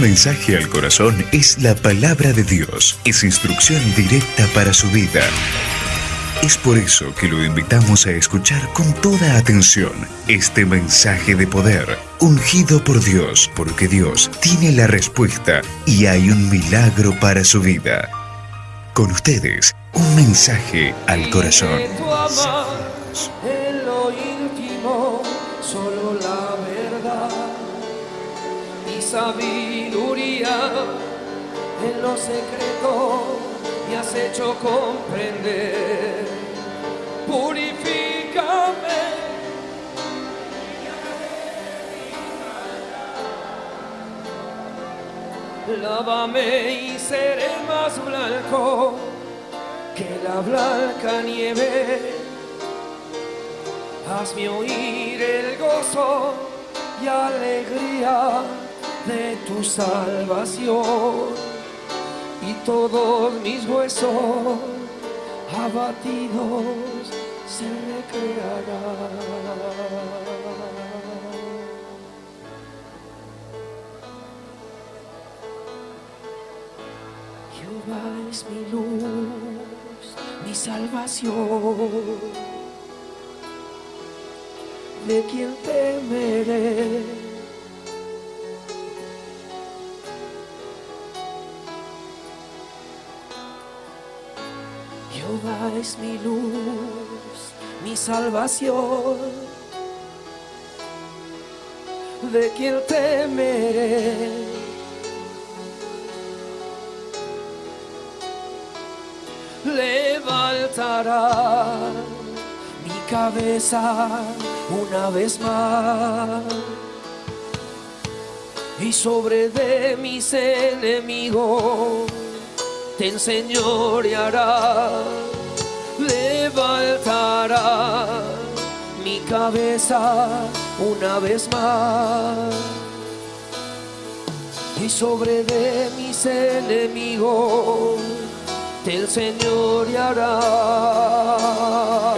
Mensaje al corazón es la palabra de Dios, es instrucción directa para su vida. Es por eso que lo invitamos a escuchar con toda atención este mensaje de poder, ungido por Dios, porque Dios tiene la respuesta y hay un milagro para su vida. Con ustedes, un mensaje al corazón. En lo secreto me has hecho comprender. Purifícame. Lávame y seré más blanco que la blanca nieve. Hazme oír el gozo y alegría de tu salvación y todos mis huesos abatidos se recrearán. Jehová es mi luz, mi salvación. ¿De quién temeré? Jehová es mi luz, mi salvación. ¿De quién temeré? levantará mi cabeza una vez más y sobre de mis enemigos te enseñoreará levantará mi cabeza una vez más y sobre de mis enemigos te enseñoreará.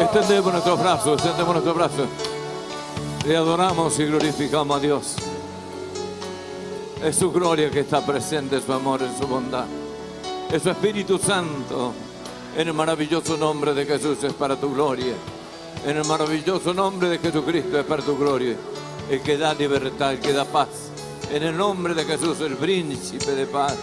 Extendemos nuestros brazos, extendemos nuestros brazos. Le adoramos y glorificamos a Dios. Es su gloria que está presente, su amor, en su bondad. Es su Espíritu Santo. En el maravilloso nombre de Jesús es para tu gloria. En el maravilloso nombre de Jesucristo es para tu gloria. El que da libertad, el que da paz. En el nombre de Jesús, el príncipe de paz.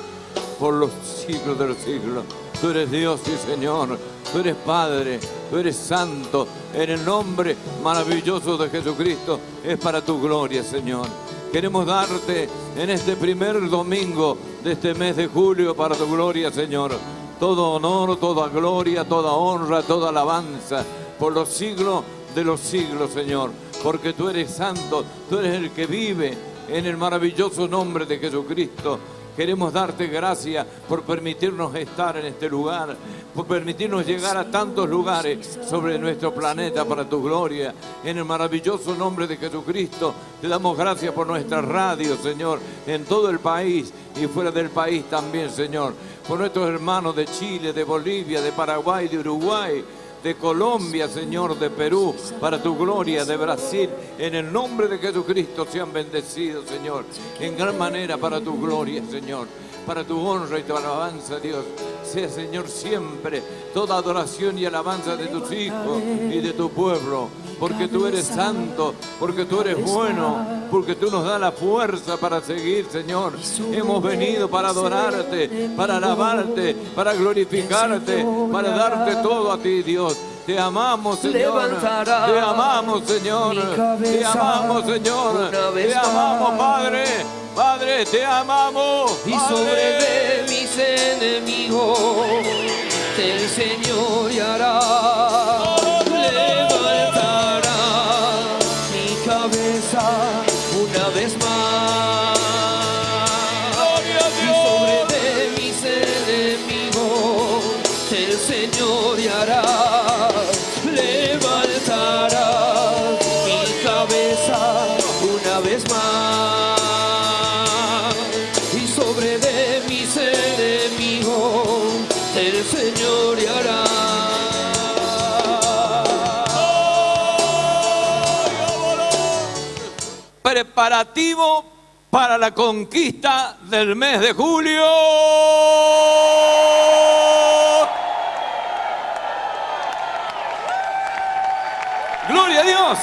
Por los siglos de los siglos. Tú eres Dios y Señor. Tú eres Padre. Tú eres Santo. En el nombre maravilloso de Jesucristo es para tu gloria, Señor. Queremos darte en este primer domingo de este mes de julio para tu gloria, Señor. Todo honor, toda gloria, toda honra, toda alabanza por los siglos de los siglos, Señor. Porque tú eres santo, tú eres el que vive en el maravilloso nombre de Jesucristo. Queremos darte gracias por permitirnos estar en este lugar, por permitirnos llegar a tantos lugares sobre nuestro planeta para tu gloria. En el maravilloso nombre de Jesucristo, te damos gracias por nuestra radio, Señor, en todo el país y fuera del país también, Señor. Por nuestros hermanos de Chile, de Bolivia, de Paraguay, de Uruguay, de Colombia, Señor, de Perú, para tu gloria, de Brasil, en el nombre de Jesucristo sean bendecidos, Señor, en gran manera para tu gloria, Señor, para tu honra y tu alabanza, Dios. Sea, Señor, siempre toda adoración y alabanza de tus hijos y de tu pueblo, porque tú eres santo, porque tú eres bueno, porque tú nos das la fuerza para seguir, Señor. Hemos venido para adorarte, para alabarte, para glorificarte, para darte todo a ti, Dios. Te amamos, Señor. Te amamos, Señor. Te amamos, Señor. Te amamos. Padre. Padre, te amamos. y sobre mis enemigos te enseñoreará. Levantará preparativo para la conquista del mes de julio. Gloria a Dios.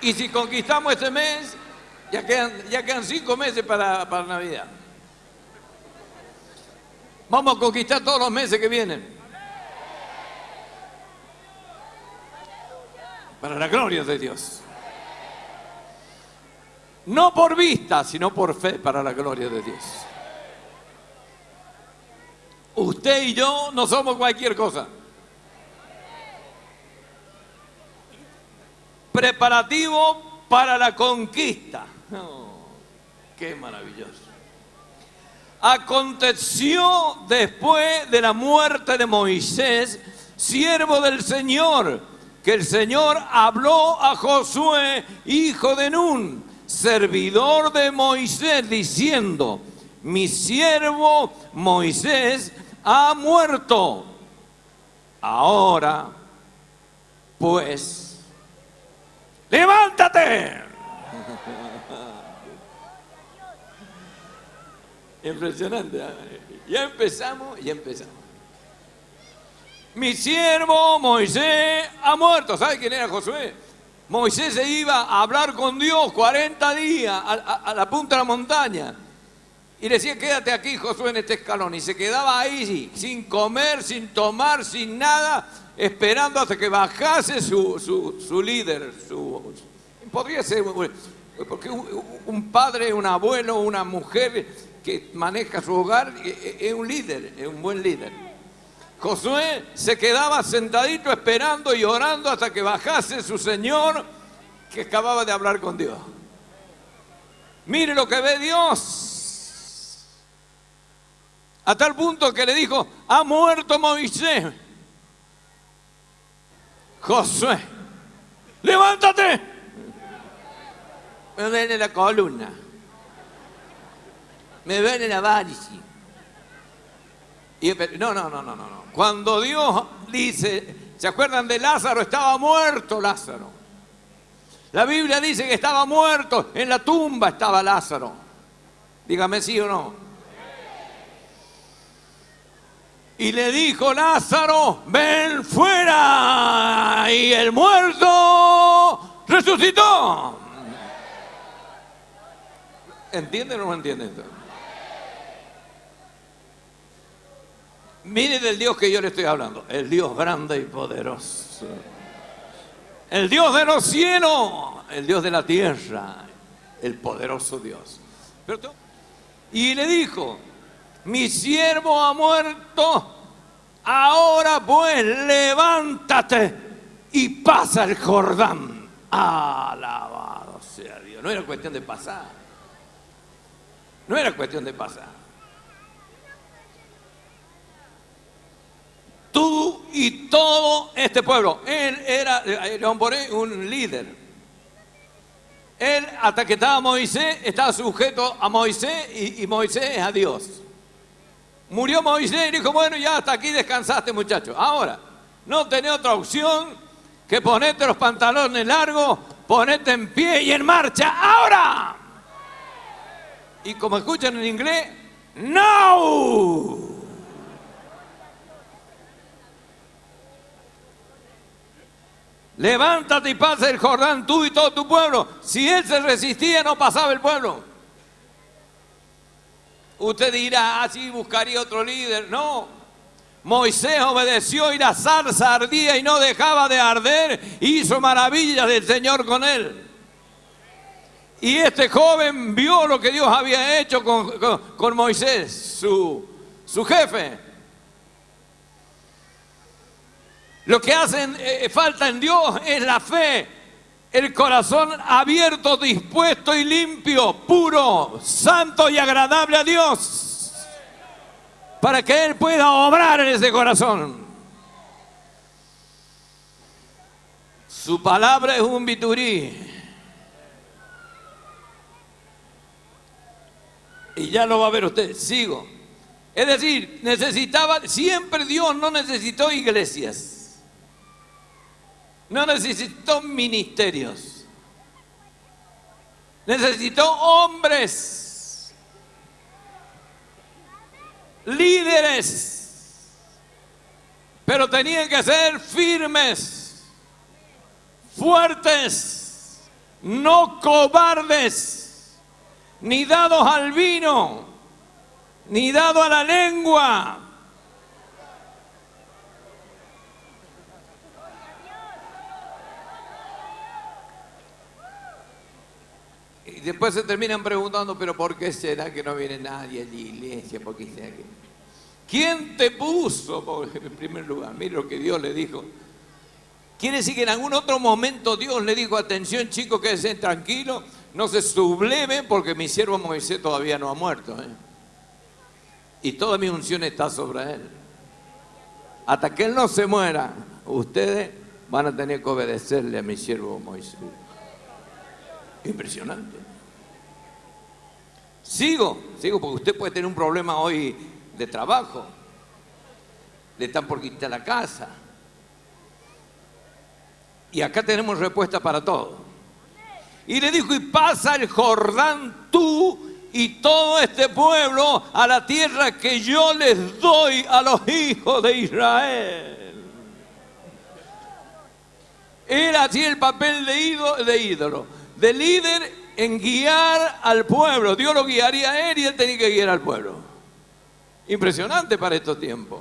Y si conquistamos este mes, ya quedan, cinco meses para Navidad. Vamos a conquistar todos los meses que vienen. Para la gloria de Dios. No por vista, sino por fe para la gloria de Dios. Usted y yo no somos cualquier cosa. Preparativo para la conquista. Oh, qué maravilloso. Aconteció después de la muerte de Moisés, siervo del Señor, que el Señor habló a Josué, hijo de Nun, servidor de Moisés, diciendo, mi siervo Moisés ha muerto. Ahora, pues, levántate. Impresionante. ¿eh? Ya empezamos, ya empezamos. Mi siervo Moisés ha muerto. ¿Sabe quién era Josué? Moisés se iba a hablar con Dios 40 días a, la punta de la montaña. Y decía, quédate aquí, Josué, en este escalón. Y se quedaba ahí sin comer, sin tomar, sin nada, esperando hasta que bajase su, su- su líder. Podría ser, porque un padre, un abuelo, una mujer que maneja su hogar eh, eh, es un líder, es un buen líder. Josué se quedaba sentadito esperando y orando hasta que bajase su Señor que acababa de hablar con Dios. Mire lo que ve Dios. A tal punto que le dijo, ha muerto Moisés. Josué, levántate. Me duele la columna. Me duele la varice. Y no, no, no, no, no. Cuando Dios dice, ¿se acuerdan de Lázaro? Estaba muerto Lázaro. La Biblia dice que estaba muerto, en la tumba estaba Lázaro. Dígame sí o no. Y le dijo Lázaro, ven fuera. Y el muerto resucitó. ¿Entienden o no entienden? Mire del Dios que yo le estoy hablando, el Dios grande y poderoso. El Dios de los cielos, el Dios de la tierra, el poderoso Dios. Y le dijo, mi siervo ha muerto, ahora pues levántate y pasa el Jordán. Alabado sea Dios. No era cuestión de pasar. No era cuestión de pasar. Tú y todo este pueblo. Él era, eh, León Boré, un líder. Él, hasta que estaba Moisés, estaba sujeto a Moisés y, y Moisés a Dios. Murió Moisés y dijo, bueno, ya hasta aquí descansaste, muchacho. Ahora, no tenés otra opción que ponerte los pantalones largos, ponerte en pie y en marcha. ¡Ahora! Y como escuchan en inglés, ¡No! Levántate y pasa el Jordán, tú y todo tu pueblo. Si él se resistía, no pasaba el pueblo. Usted dirá, así buscaría otro líder. No. Moisés obedeció y la zarza ardía y no dejaba de arder. Hizo maravillas del Señor con él. Y este joven vio lo que Dios había hecho con, con- con Moisés, su, su jefe. Lo que hacen eh, falta en Dios es la fe, el corazón abierto, dispuesto y limpio, puro, santo y agradable a Dios, para que Él pueda obrar en ese corazón. Su palabra es un biturí. Y ya lo va a ver usted. Sigo. Es decir, necesitaba, siempre Dios no necesitó iglesias, no necesitó ministerios, necesitó hombres, líderes, pero tenían que ser firmes, fuertes, no cobardes, ni dados al vino ni dado a la lengua. Después se terminan preguntando, pero ¿por qué será que no viene nadie a la iglesia? ¿Por qué será que... ¿Quién te puso? En primer lugar, mire lo que Dios le dijo. Quiere decir que en algún otro momento Dios le dijo, atención chicos, quédense tranquilos, no se subleven porque mi siervo Moisés todavía no ha muerto. ¿eh? y toda mi unción está sobre él. Hasta que él no se muera, ustedes van a tener que obedecerle a mi siervo Moisés. Impresionante. Sigo, sigo, porque usted puede tener un problema hoy de trabajo. Le están por quitar la casa. Y acá tenemos respuesta para todo. Y le dijo, y pasa el Jordán tú y todo este pueblo a la tierra que yo les doy a los hijos de Israel. Era así el papel de ídolo, de ídolo, de líder en guiar al pueblo. Dios lo guiaría a él y él tenía que guiar al pueblo. Impresionante para estos tiempos.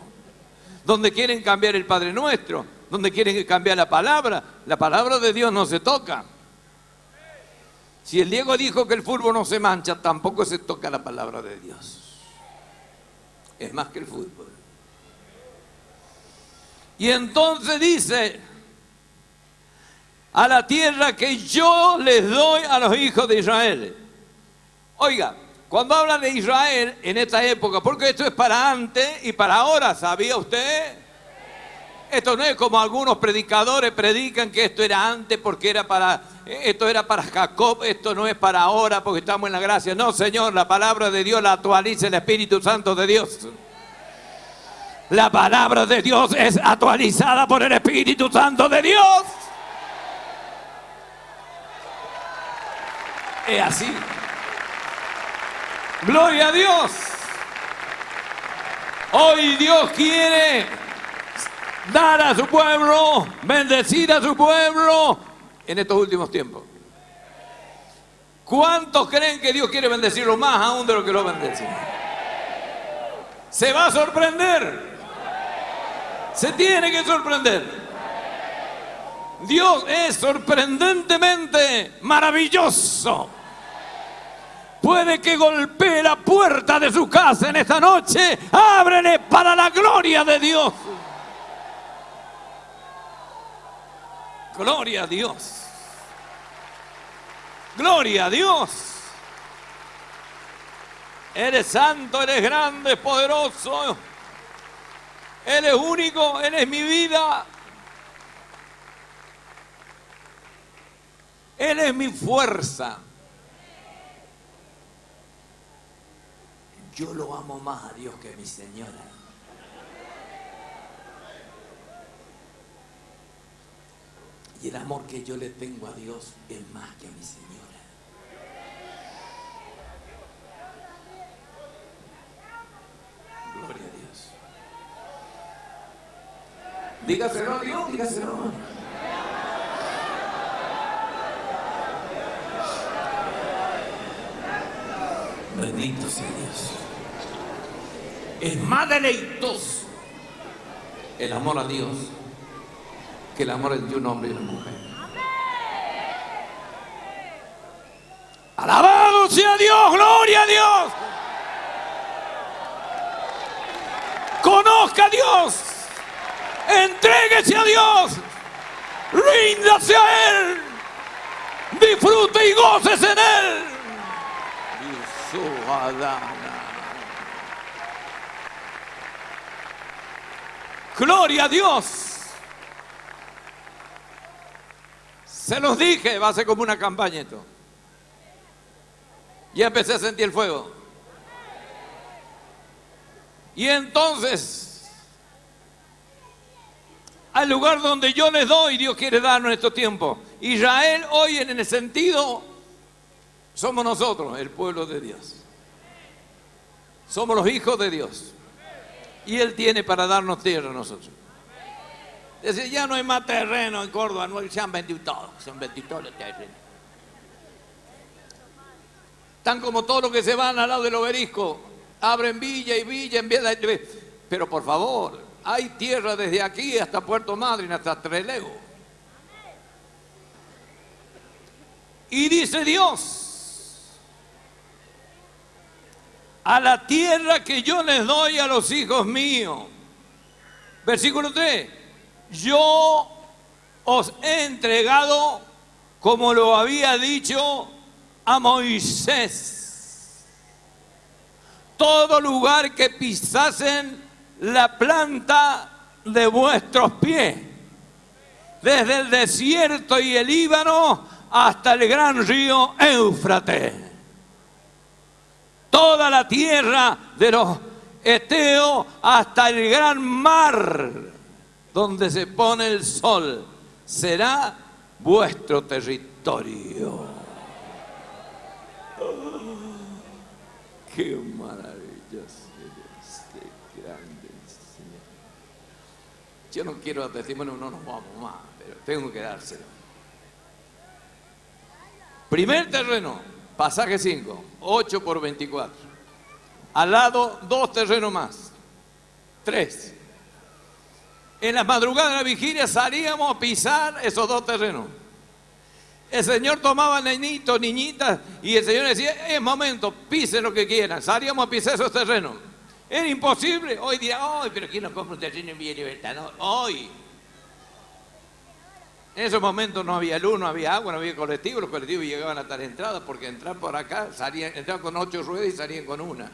Donde quieren cambiar el Padre Nuestro, donde quieren cambiar la palabra, la palabra de Dios no se toca. Si el Diego dijo que el fútbol no se mancha, tampoco se toca la palabra de Dios. Es más que el fútbol. Y entonces dice, a la tierra que yo les doy a los hijos de Israel. Oiga, cuando habla de Israel en esta época, porque esto es para antes y para ahora, ¿sabía usted? Esto no es como algunos predicadores predican que esto era antes porque era para esto era para Jacob, esto no es para ahora porque estamos en la gracia. No, Señor, la palabra de Dios la actualiza el Espíritu Santo de Dios. La palabra de Dios es actualizada por el Espíritu Santo de Dios. Es así. Gloria a Dios. Hoy Dios quiere dar a su pueblo, bendecir a su pueblo en estos últimos tiempos. ¿Cuántos creen que Dios quiere bendecirlo más aún de lo que lo bendice? Se va a sorprender. Se tiene que sorprender. Dios es sorprendentemente maravilloso. Puede que golpee la puerta de su casa en esta noche. Ábrele para la gloria de Dios. Gloria a Dios. Gloria a Dios. Eres santo, eres grande, poderoso. Eres único, eres mi vida. Él es mi fuerza. Yo lo amo más a Dios que a mi señora. Y el amor que yo le tengo a Dios es más que a mi señora. Gloria a Dios. Dígaselo a Dios, dígaselo. Bendito sea Dios. Es más deleitoso el amor a Dios que el amor entre un hombre y una mujer. Alabado sea Dios, gloria a Dios. Conozca a Dios, entréguese a Dios, ríndase a Él, disfrute y goces en Él. Gloria a Dios. Se los dije, va a ser como una campaña esto. Ya empecé a sentir el fuego. Y entonces, al lugar donde yo les doy, Dios quiere darnos en estos tiempos. Israel hoy en el sentido, somos nosotros, el pueblo de Dios. Somos los hijos de Dios. Y Él tiene para darnos tierra a nosotros. Dice, ya no hay más terreno en Córdoba, no, se han vendido todos, se los terrenos. Tan como todos los que se van al lado del obelisco, abren villa y villa en villa. Pero por favor, hay tierra desde aquí hasta Puerto Madryn, hasta Trelew. Y dice Dios, a la tierra que yo les doy a los hijos míos. Versículo 3, yo os he entregado, como lo había dicho a Moisés. Todo lugar que pisasen la planta de vuestros pies, desde el desierto y el Líbano hasta el gran río Éufrates. Toda la tierra de los Eteos hasta el gran mar donde se pone el sol será vuestro territorio. Qué maravilloso qué grande Señor. Yo no quiero testimonio, no nos vamos más, pero tengo que dárselo. Primer terreno, pasaje 5, 8 por 24. Al lado, dos terrenos más. Tres. En las madrugadas de la vigilia salíamos a pisar esos dos terrenos. El Señor tomaba niñitos, niñitas, y el Señor decía, es momento, pisen lo que quieran. Salíamos a pisar esos terrenos. Era imposible. Hoy dirá, ay, pero ¿quién no compra un terreno en Villa Libertad? No, hoy. En esos momentos no había luz, no había agua, no había colectivo. Los colectivos llegaban a tal entrada porque entrar por acá, salían, entraban con ocho ruedas y salían con una.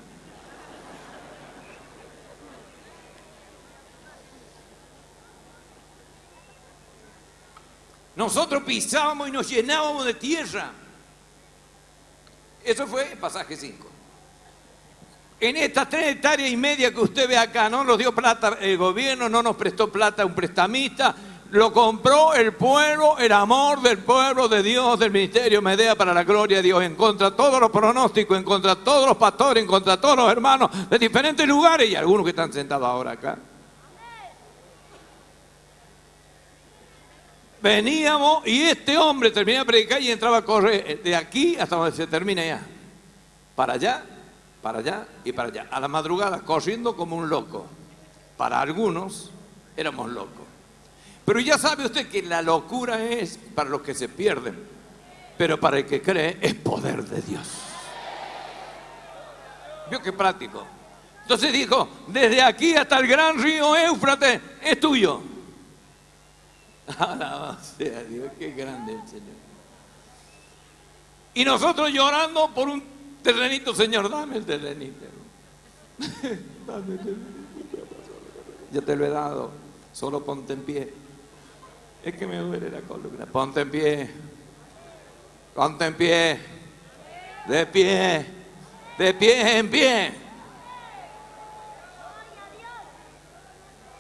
Nosotros pisábamos y nos llenábamos de tierra. Eso fue pasaje 5. En estas tres hectáreas y media que usted ve acá, no nos dio plata el gobierno, no nos prestó plata un prestamista, lo compró el pueblo, el amor del pueblo de Dios, del ministerio Medea para la gloria de Dios, en contra de todos los pronósticos, en contra de todos los pastores, en contra de todos los hermanos de diferentes lugares y algunos que están sentados ahora acá. Veníamos y este hombre terminaba de predicar y entraba a correr de aquí hasta donde se termina ya. Para allá, para allá y para allá. A la madrugada, corriendo como un loco. Para algunos éramos locos. Pero ya sabe usted que la locura es para los que se pierden. Pero para el que cree es poder de Dios. Vio qué práctico. Entonces dijo, desde aquí hasta el gran río Éufrates es tuyo. Alabado sea Dios, qué grande el Señor. Y nosotros llorando por un terrenito, Señor, dame el terrenito. dame el terrenito. Ya te lo he dado, solo ponte en pie. Es que me duele la columna. Ponte en pie. Ponte en pie. De pie. De pie en pie.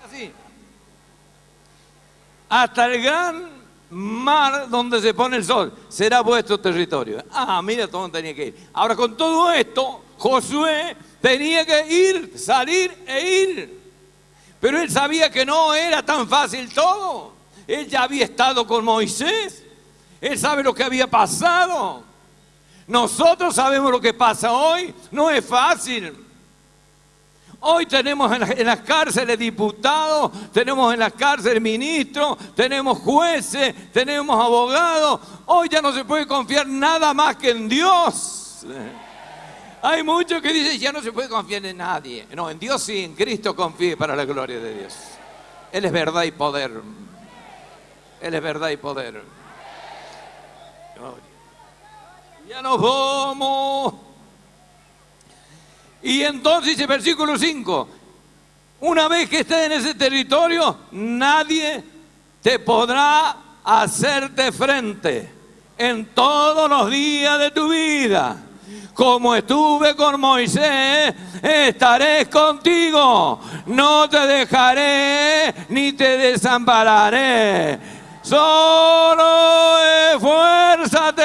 Así hasta el gran mar donde se pone el sol, será vuestro territorio. Ah, mira dónde tenía que ir. Ahora con todo esto, Josué tenía que ir, salir e ir. Pero él sabía que no era tan fácil todo. Él ya había estado con Moisés. Él sabe lo que había pasado. Nosotros sabemos lo que pasa hoy. No es fácil. Hoy tenemos en, las cárceles diputados, tenemos en las cárceles ministros, tenemos jueces, tenemos abogados. Hoy ya no se puede confiar nada más que en Dios. Hay muchos que dicen ya no se puede confiar en nadie. No, en Dios sí, en Cristo confíe para la gloria de Dios. Él es verdad y poder. Él es verdad y poder. Ya nos vamos. Y entonces dice versículo 5, una vez que estés en ese territorio, nadie te podrá hacerte frente en todos los días de tu vida. Como estuve con Moisés, estaré contigo. No te dejaré ni te desampararé. Solo esfuérzate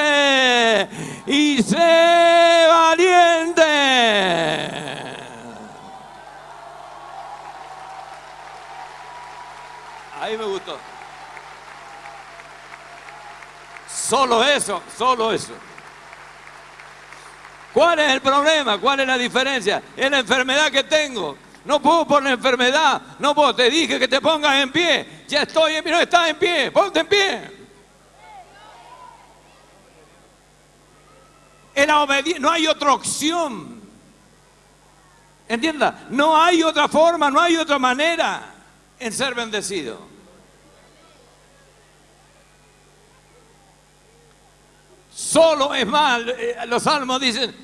y sé valiente. Ahí me gustó. Solo eso, solo eso. ¿Cuál es el problema? ¿Cuál es la diferencia? Es la enfermedad que tengo. No puedo por la enfermedad. No puedo. Te dije que te pongas en pie. Ya estoy en pie. No estás en pie. Ponte en pie. Obediencia. No hay otra opción. Entienda. No hay otra forma. No hay otra manera en ser bendecido. Solo es mal. eh, Los salmos dicen,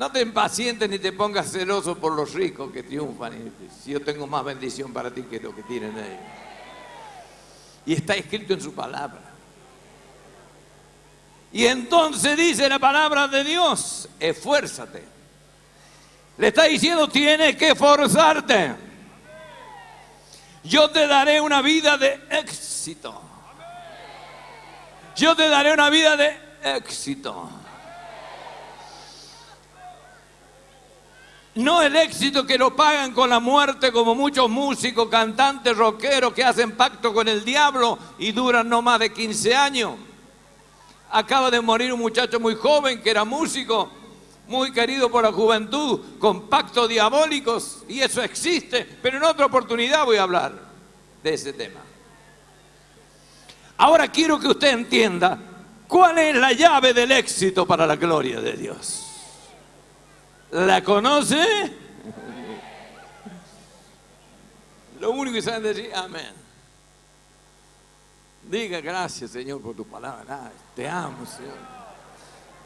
no te impacientes ni te pongas celoso por los ricos que triunfan. Si yo tengo más bendición para ti que lo que tienen ellos. Y está escrito en su palabra. Y entonces dice la palabra de Dios, esfuérzate. Le está diciendo, tienes que esforzarte. Yo te daré una vida de éxito. Yo te daré una vida de éxito. No el éxito que lo pagan con la muerte como muchos músicos, cantantes, rockeros que hacen pacto con el diablo y duran no más de 15 años. Acaba de morir un muchacho muy joven que era músico, muy querido por la juventud, con pactos diabólicos y eso existe, pero en otra oportunidad voy a hablar de ese tema. Ahora quiero que usted entienda cuál es la llave del éxito para la gloria de Dios. ¿La conoce? Lo único que saben decir, amén. Diga gracias, Señor, por tu palabra. Ay, te amo, Señor.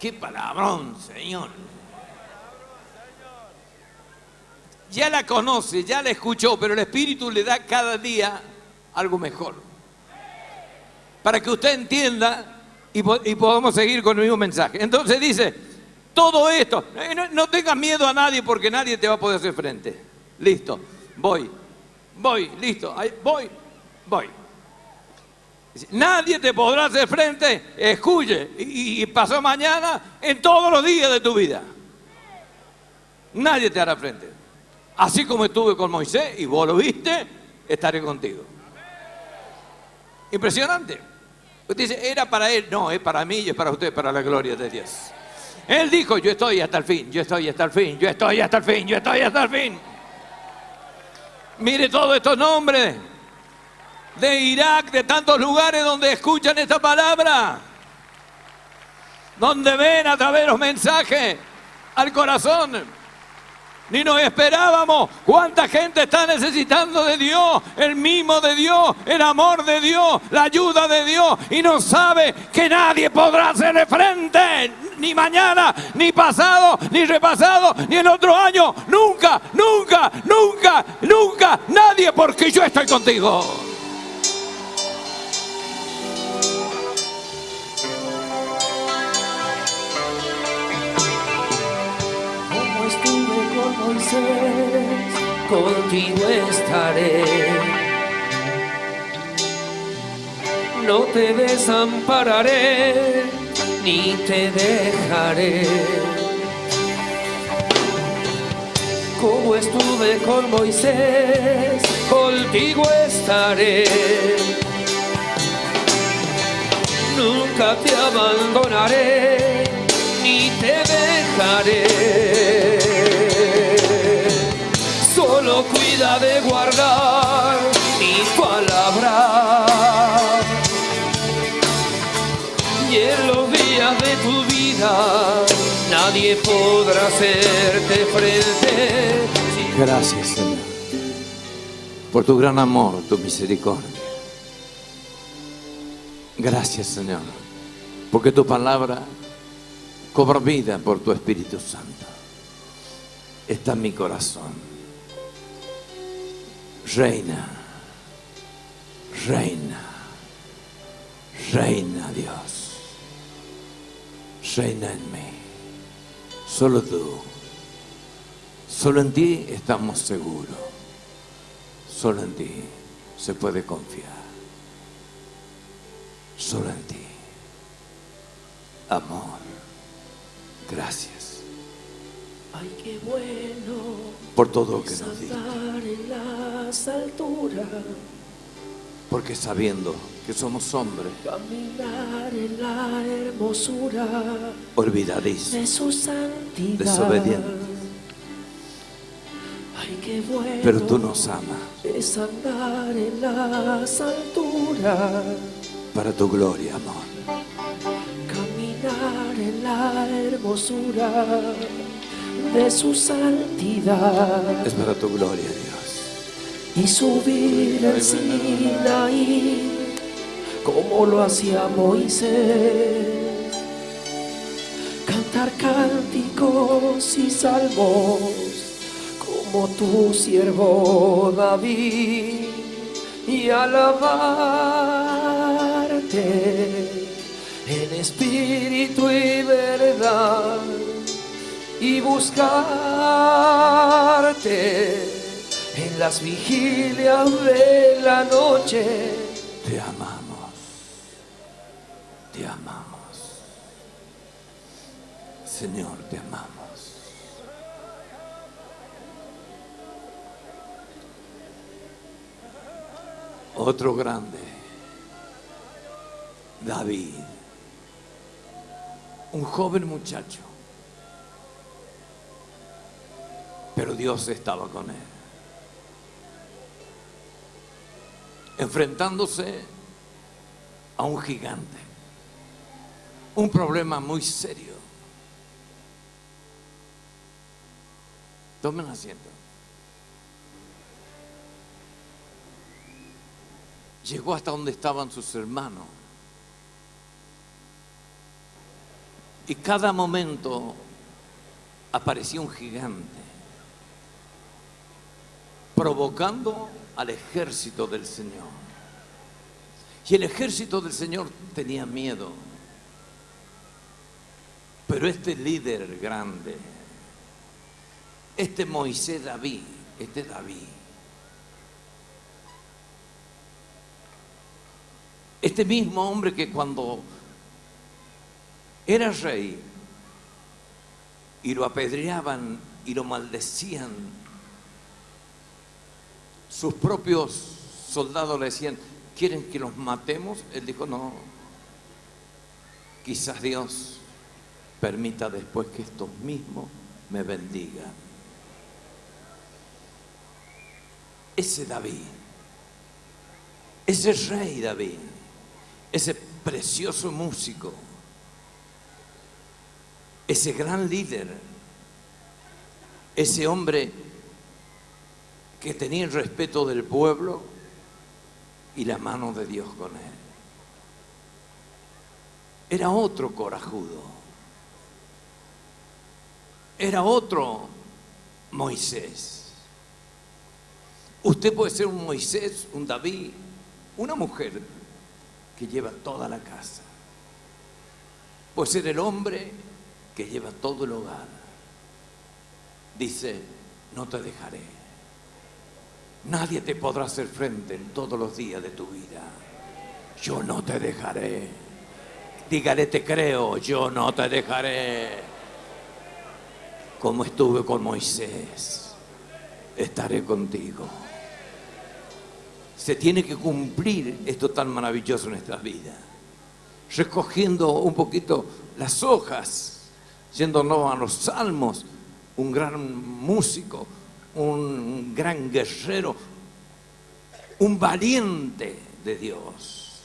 Qué palabrón, Señor. Ya la conoce, ya la escuchó, pero el Espíritu le da cada día algo mejor. Para que usted entienda y, y podamos seguir con el mismo mensaje. Entonces dice, todo esto, eh, no, tengas miedo a nadie porque nadie te va a poder hacer frente. Listo, voy, voy, listo, voy, voy. Nadie te podrá hacer frente, escuche, y, y pasó mañana en todos los días de tu vida. Nadie te hará frente. Así como estuve con Moisés y vos lo viste, estaré contigo. Impresionante. Usted dice, era para él. No, es para mí y es para usted, para la gloria de Dios. Él dijo, yo estoy hasta el fin, yo estoy hasta el fin, yo estoy hasta el fin, yo estoy hasta el fin. Mire todos estos nombres de Irak, de tantos lugares donde escuchan esta palabra, donde ven a través de los mensajes al corazón. Ni nos esperábamos cuánta gente está necesitando de Dios, el mismo de Dios, el amor de Dios, la ayuda de Dios y no sabe que nadie podrá hacerle frente, ni mañana, ni pasado, ni repasado, ni el otro año, nunca, nunca, nunca, nunca, nadie porque yo estoy contigo. Como estuve con Moisés, contigo estaré. No te desampararé, ni te dejaré. Como estuve con Moisés, contigo estaré. Nunca te abandonaré, ni te dejaré. Solo cuida de guardar nadie podrá hacerte frente. Gracias, Señor, por tu gran amor, tu misericordia. Gracias, Señor, porque tu palabra cobra vida por tu Espíritu Santo. Está en mi corazón. Reina, reina, reina Dios. Reina en mí. Solo tú. Solo en ti estamos seguros. Solo en ti se puede confiar. Solo en ti. Amor. Gracias Ay, qué bueno por todo lo que nos diste. en las alturas, Porque sabiendo que somos hombres, caminar en la hermosura olvidadís. de su santidad. Desobedientes. Ay, qué bueno Pero tú nos amas es andar en las alturas, para tu gloria, amor. caminar en la hermosura de su santidad. Es para tu gloria, Dios. Y subir al Sinaí como lo hacía Moisés. Cantar cánticos y salmos como tu siervo David y alabarte en espíritu y verdad y buscarte en las vigilias de la noche. Te amamos. Te amamos. Señor, te amamos. Otro grande. David. Un joven muchacho. Pero Dios estaba con él. Enfrentándose a un gigante, un problema muy serio. Tomen asiento. Llegó hasta donde estaban sus hermanos. Y cada momento aparecía un gigante, provocando al ejército del Señor. Y el ejército del Señor tenía miedo. Pero este líder grande, este Moisés David, este David, este mismo hombre que cuando era rey y lo apedreaban y lo maldecían sus propios soldados le decían, ¿quieren que los matemos? Él dijo, no, quizás Dios permita después que estos mismos me bendigan. Ese David, ese rey David, ese precioso músico, ese gran líder, ese hombre que tenía el respeto del pueblo y la mano de Dios con él. Era otro corajudo. Era otro Moisés. Usted puede ser un Moisés, un David, una mujer que lleva toda la casa. Puede ser el hombre que lleva todo el hogar. Dice, no te dejaré. Nadie te podrá hacer frente en todos los días de tu vida. Yo no te dejaré. Dígale, te creo, yo no te dejaré. Como estuve con Moisés, estaré contigo. Se tiene que cumplir esto tan maravilloso en nuestras vidas. Recogiendo un poquito las hojas, yéndonos a los salmos, un gran músico, un gran guerrero, un valiente de Dios,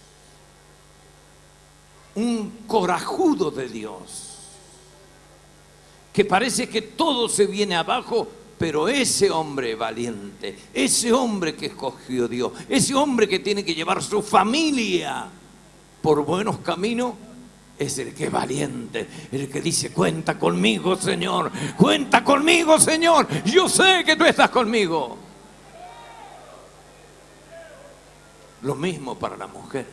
un corajudo de Dios, que parece que todo se viene abajo, pero ese hombre valiente, ese hombre que escogió Dios, ese hombre que tiene que llevar su familia por buenos caminos, es el que es valiente, el que dice, cuenta conmigo, Señor, cuenta conmigo, Señor, yo sé que tú estás conmigo. Lo mismo para la mujer.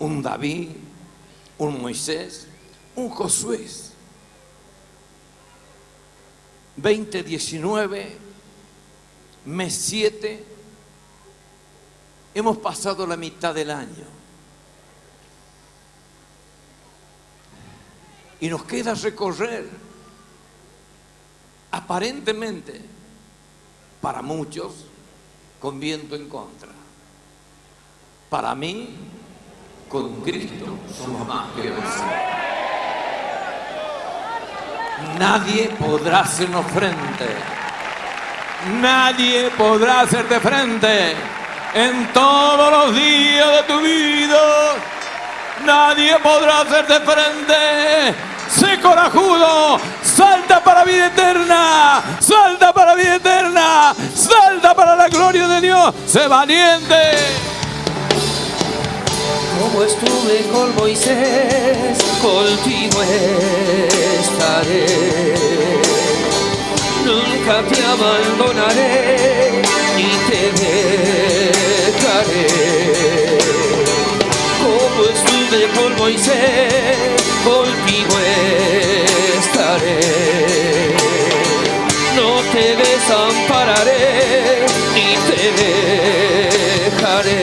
Un David, un Moisés, un Josué. 2019, mes 7, hemos pasado la mitad del año. Y nos queda recorrer, aparentemente, para muchos, con viento en contra. Para mí, con Cristo somos más que. Nadie podrá hacernos frente. Nadie podrá hacerte frente en todos los días de tu vida. Nadie podrá hacerte frente. Sé corajudo, salta para vida eterna, salta para vida eterna, salta para la gloria de Dios, sé valiente. Como estuve con Moisés, contigo estaré. Nunca te abandonaré ni te dejaré. Como estuve con Moisés, contigo estaré. No te desampararé ni te dejaré.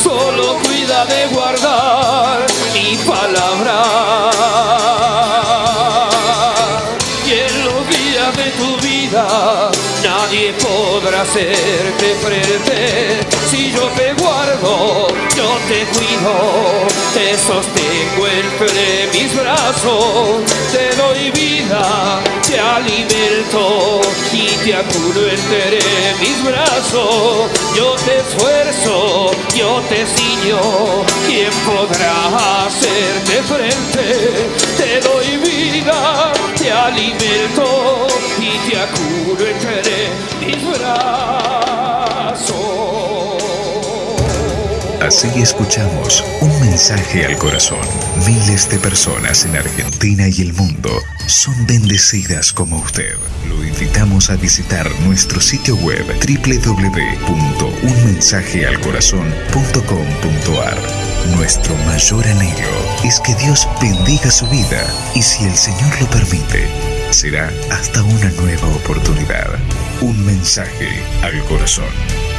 Solo cuida de guardar mi palabra. Y en los días de tu vida nadie podrá hacerte frente. Si yo te te cuido, te sostengo entre mis brazos, te doy vida, te alimento y te acudo entre mis brazos. Yo te esfuerzo, yo te ciño, ¿quién podrá hacerte frente? Te doy vida, te alimento y te acudo entre mis brazos. Así escuchamos un mensaje al corazón. Miles de personas en Argentina y el mundo son bendecidas como usted. Lo invitamos a visitar nuestro sitio web www.unmensajealcorazon.com.ar. Nuestro mayor anhelo es que Dios bendiga su vida y si el Señor lo permite, será hasta una nueva oportunidad. Un mensaje al corazón.